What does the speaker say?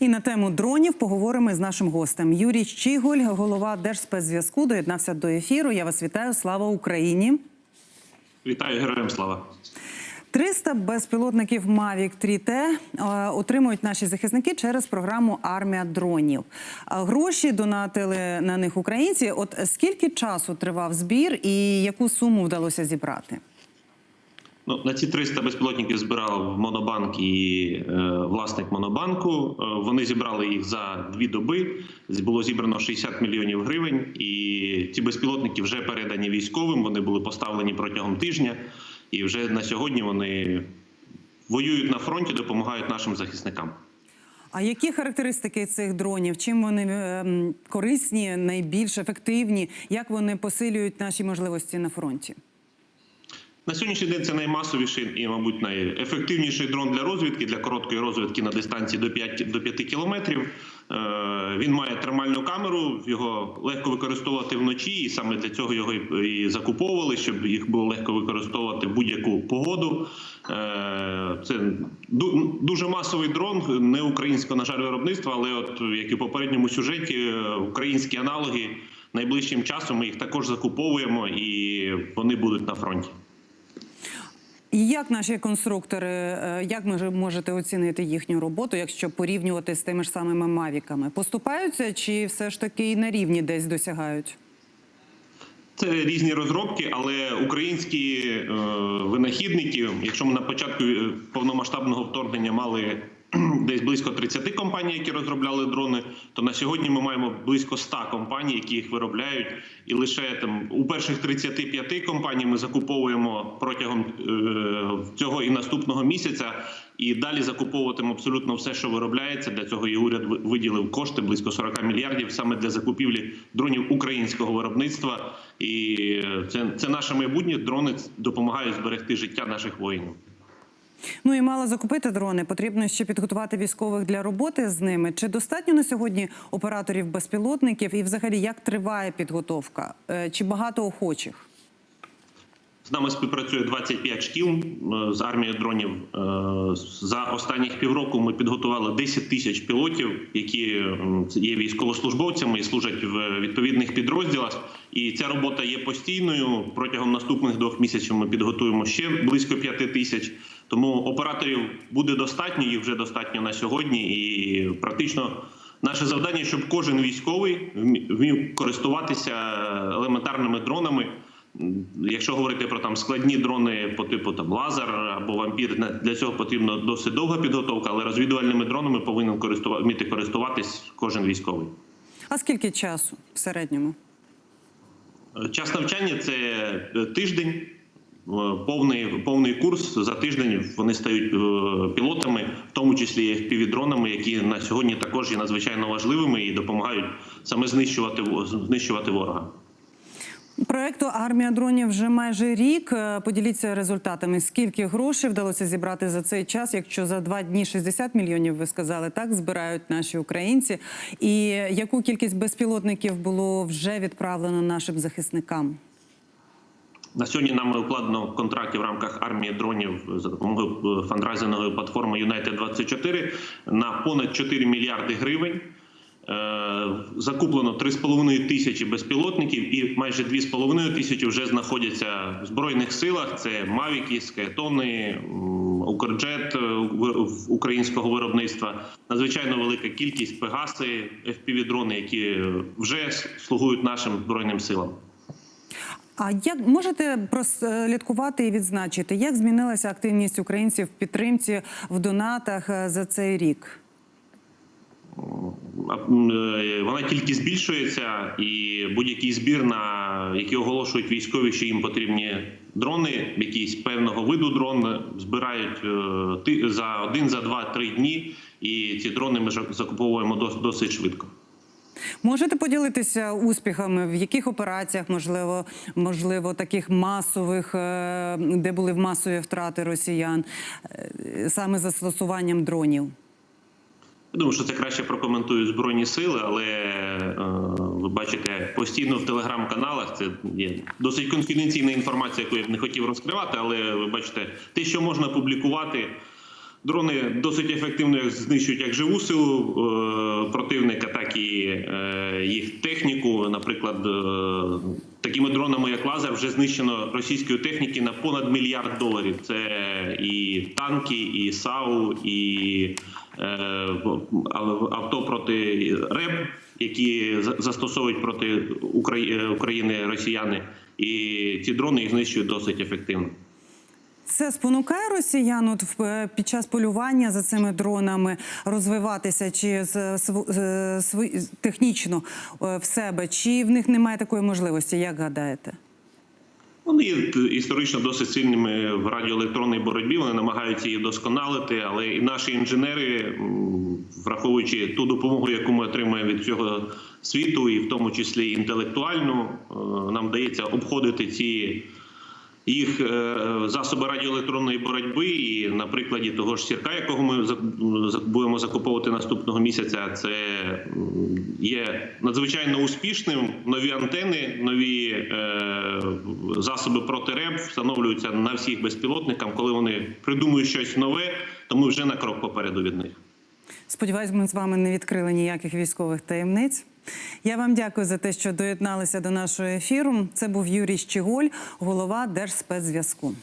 І на тему дронів поговоримо з нашим гостем. Юрій Щіголь, голова Держспецзв'язку, доєднався до ефіру. Я вас вітаю. Слава Україні! Вітаю героям слава. 300 безпілотників Mavic 3T е, отримують наші захисники через програму Армія дронів. Гроші донатили на них українці. От скільки часу тривав збір і яку суму вдалося зібрати? Ну, на ці 300 безпілотників збирав Монобанк і е, власник Монобанку. Е, вони зібрали їх за дві доби. Було зібрано 60 мільйонів гривень. І ці безпілотники вже передані військовим. Вони були поставлені протягом тижня, і вже на сьогодні вони воюють на фронті, допомагають нашим захисникам. А які характеристики цих дронів? Чим вони е, корисні, найбільш ефективні? Як вони посилюють наші можливості на фронті? На сьогоднішній день це наймасовіший і, мабуть, найефективніший дрон для розвідки, для короткої розвідки на дистанції до 5, до 5 кілометрів. Е, Він має термальну камеру, його легко використовувати вночі, і саме для цього його і закуповували, щоб їх було легко використовувати в будь-яку погоду. Е, Це дуже масовий дрон, не українського, на жаль, виробництва, але от як і в попередньому сюжеті, е, українські аналоги найближчим часом ми їх також закуповуємо і вони будуть на фронті. І як наші конструктори, е, як ви можете оцінити їхню роботу, якщо порівнювати з тими ж самими мавіками? Поступаються чи все ж таки на рівні десь досягають? Це різні розробки, але українські е, винахідники, якщо ми на початку е, повномасштабного вторгнення мали десь близько 30 компаній, які розробляли дрони, то на сьогодні ми маємо близько 100 компаній, які їх виробляють, і лише там у перших 35 компаній ми закуповуємо протягом е, цього і наступного місяця. І далі закуповуватимемо абсолютно все, що виробляється. Для цього і уряд виділив кошти близько 40 мільярдів саме для закупівлі дронів українського виробництва. І е, це, це наше майбутнє. Дрони допомагають зберегти життя наших воїнів. Ну і мало закупити дрони. Потрібно ще підготувати військових для роботи з ними. Чи достатньо на сьогодні операторів безпілотників? І взагалі як триває підготовка? Е, Чи багато охочих? З нами співпрацює 25 шкіл е, з армією дронів. Е, За останніх півроку ми підготували 10 тисяч пілотів, які є військовослужбовцями і служать в відповідних підрозділах. І ця робота є постійною. Протягом наступних двох місяців ми підготуємо ще близько 5 тисяч. Тому операторів буде достатньо, їх вже достатньо на сьогодні. І практично наше завдання, щоб кожен військовий вмів користуватися елементарними дронами. Якщо говорити про там складні дрони по типу там лазер або вампір, для цього потрібна досить довга підготовка, але розвідувальними дронами повинен вміти користуватись кожен військовий. А скільки часу в середньому? Час навчання це е, тиждень, повний, повний курс. За тиждень вони стають е, пілотами, в тому числі і півдронами, які на сьогодні також є надзвичайно важливими і допомагають саме знищувати знищувати ворога. Проекту Армія дронів вже майже рік. Е, Поділіться результатами. Скільки грошей вдалося зібрати за цей час? Якщо за два дні 60 мільйонів, ви сказали, так збирають наші українці. І яку кількість безпілотників було вже відправлено нашим захисникам? На сьогодні нами укладено контракти в рамках армії дронів за допомогою е, фандрайзингової платформи United 24 на понад 4 мільярди гривень. Е, Закуплено 3,5 тисячі безпілотників, і майже 2,5 тисячі вже знаходяться в збройних силах. Це Мавіки, Скаетони, Укрджет е, українського виробництва. Надзвичайно велика кількість Пегаси, FPV-дрони, які вже слугують нашим збройним силам. А як можете прослідкувати і відзначити, як змінилася активність українців в підтримці в донатах е, за цей рік? Е, Вона тільки збільшується, і будь-який збір, на який оголошують військові, що їм потрібні дрони, якісь певного виду дрон збирають е, за один, за два, три дні. І ці дрони ми закуповуємо досить швидко. Можете поділитися успіхами, в яких операціях, можливо, можливо, таких масових, е, де були масові втрати росіян, е, саме застосуванням дронів? Я думаю, що це краще прокоментують збройні сили, але е, ви бачите постійно в телеграм-каналах. Це є досить конфіденційна інформація, яку я б не хотів розкривати. Але ви бачите, те, що можна публікувати, Дрони досить ефективно знищують як живу силу е, противника, так і е, їх техніку. Наприклад, е, такими дронами, як лазер, вже знищено російської техніки на понад мільярд доларів. Це і танки, і САУ, і авто проти РЕБ, які за- застосовують проти Украї- України росіяни. І ці дрони їх знищують досить ефективно. Це спонукає росіян от е, під час полювання за цими дронами розвиватися чи з- св- з- технічно е, в себе, чи в них немає такої можливості, як гадаєте? Вони є історично досить сильними в радіоелектронній боротьбі. Вони намагаються її досконалити, але і наші інженери, враховуючи ту допомогу, яку ми отримуємо від цього світу, і в тому числі інтелектуальну, е, нам вдається обходити ці. Їх е, засоби радіоелектронної боротьби, і на прикладі того ж сірка, якого ми будемо закуповувати наступного місяця, це є надзвичайно успішним. Нові антени, нові е, засоби проти РЕБ встановлюються на всіх безпілотниках. Коли вони придумують щось нове, то ми вже на крок попереду від них. Сподіваюсь, ми з вами не відкрили ніяких військових таємниць. Я вам дякую за те, що доєдналися до нашого ефіру. Це був Юрій Щеголь, голова Держспецзв'язку.